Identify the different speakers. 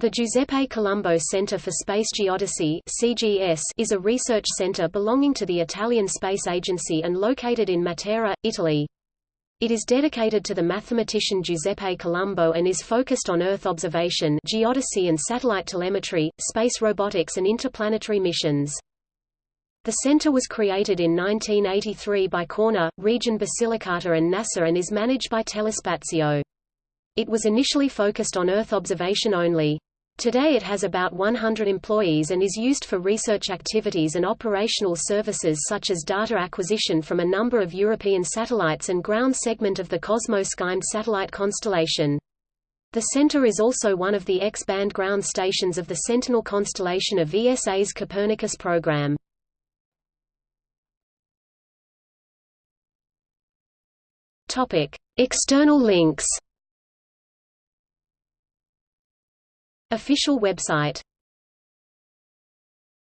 Speaker 1: The Giuseppe Colombo Center for Space Geodesy (CGS) is a research center belonging to the Italian Space Agency and located in Matera, Italy. It is dedicated to the mathematician Giuseppe Colombo and is focused on Earth observation, geodesy and satellite telemetry, space robotics and interplanetary missions. The center was created in 1983 by Corner, Region Basilicata and NASA and is managed by Telespazio. It was initially focused on Earth observation only. Today it has about 100 employees and is used for research activities and operational services such as data acquisition from a number of European satellites and ground segment of the Cosmo-SkyMed satellite constellation. The center is also one of the X-band ground stations of the Sentinel constellation of ESA's Copernicus program. External links Official website